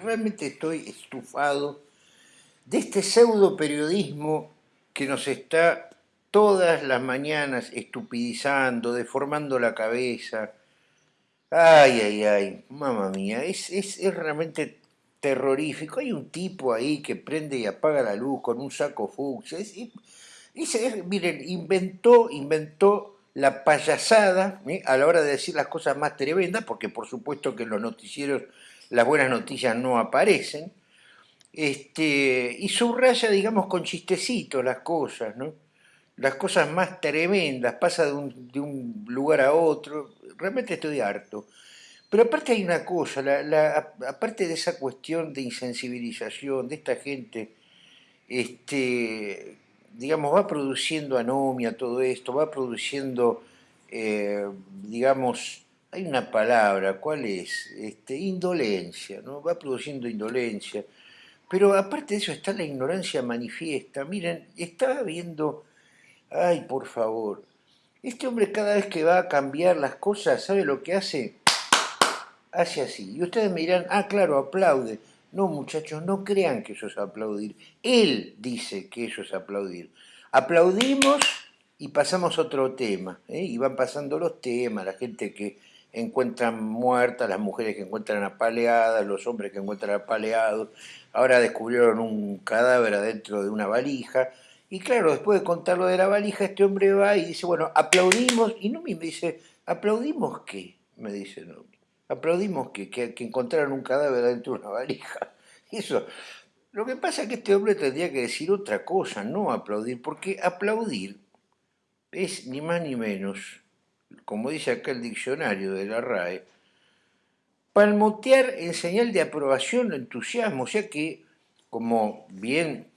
Realmente estoy estufado de este pseudo periodismo que nos está todas las mañanas estupidizando, deformando la cabeza. Ay, ay, ay, mamá mía, es, es, realmente terrorífico. Hay un tipo ahí que prende y apaga la luz con un saco fucsia. miren, inventó, inventó la payasada ¿eh? a la hora de decir las cosas más tremendas, porque por supuesto que los noticieros las buenas noticias no aparecen, este, y subraya, digamos, con chistecitos las cosas, ¿no? Las cosas más tremendas, pasa de un, de un lugar a otro, realmente estoy harto. Pero aparte hay una cosa, aparte de esa cuestión de insensibilización de esta gente, este, digamos, va produciendo anomia todo esto, va produciendo, eh, digamos, hay una palabra, ¿cuál es? Este, indolencia, ¿no? Va produciendo indolencia. Pero aparte de eso está la ignorancia manifiesta. Miren, estaba viendo, ay, por favor, este hombre cada vez que va a cambiar las cosas, ¿sabe lo que hace? Hace así. Y ustedes me dirán, ah, claro, aplaude. No, muchachos, no crean que eso es aplaudir. Él dice que eso es aplaudir. Aplaudimos y pasamos a otro tema. ¿eh? Y van pasando los temas, la gente que encuentran muertas, las mujeres que encuentran apaleadas, los hombres que encuentran apaleados. Ahora descubrieron un cadáver adentro de una valija. Y claro, después de contar lo de la valija, este hombre va y dice, bueno, aplaudimos. Y no me dice, ¿aplaudimos qué? Me dice, no. ¿Aplaudimos qué? Que, que encontraron un cadáver adentro de una valija. Eso. Lo que pasa es que este hombre tendría que decir otra cosa, no aplaudir, porque aplaudir es ni más ni menos como dice acá el diccionario de la RAE, palmotear en señal de aprobación o entusiasmo, o sea que, como bien,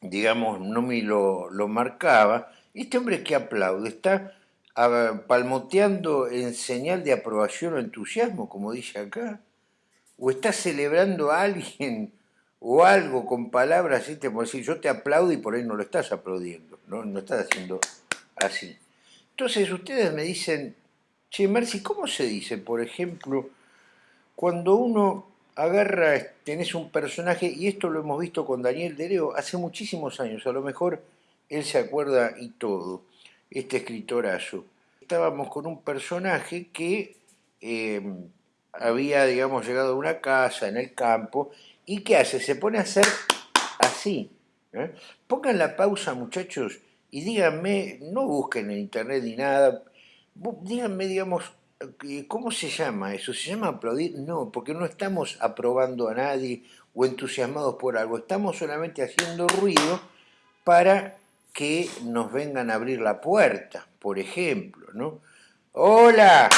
digamos, no me lo, lo marcaba, este hombre que aplaude está ah, palmoteando en señal de aprobación o entusiasmo, como dice acá, o está celebrando a alguien o algo con palabras, así, como decir, yo te aplaudo y por ahí no lo estás aplaudiendo, no, no estás haciendo así. Entonces ustedes me dicen, che, Marci, ¿cómo se dice, por ejemplo, cuando uno agarra, tenés un personaje, y esto lo hemos visto con Daniel Dereo hace muchísimos años, a lo mejor él se acuerda y todo, este escritorazo. Estábamos con un personaje que eh, había, digamos, llegado a una casa en el campo, y ¿qué hace? Se pone a hacer así. ¿eh? Pongan la pausa, muchachos, y díganme, no busquen en internet ni nada, díganme, digamos, eh, ¿cómo se llama eso? ¿Se llama aplaudir? No, porque no estamos aprobando a nadie o entusiasmados por algo, estamos solamente haciendo ruido para que nos vengan a abrir la puerta, por ejemplo, ¿no? ¡Hola!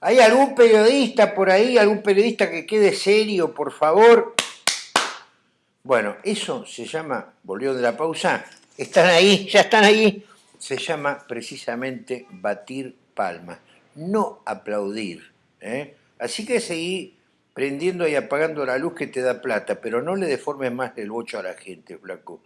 ¿Hay algún periodista por ahí, algún periodista que quede serio, por favor? Bueno, eso se llama, volvió de la pausa, están ahí, ya están ahí. Se llama precisamente batir palmas, no aplaudir. ¿eh? Así que seguí prendiendo y apagando la luz que te da plata, pero no le deformes más el bocho a la gente, flaco.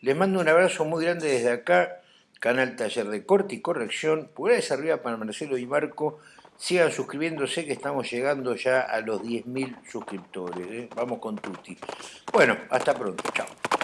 Les mando un abrazo muy grande desde acá, canal Taller de Corte y Corrección, pulgares arriba para Marcelo y Marco, sigan suscribiéndose que estamos llegando ya a los 10.000 suscriptores, ¿eh? vamos con Tuti. Bueno, hasta pronto, chao.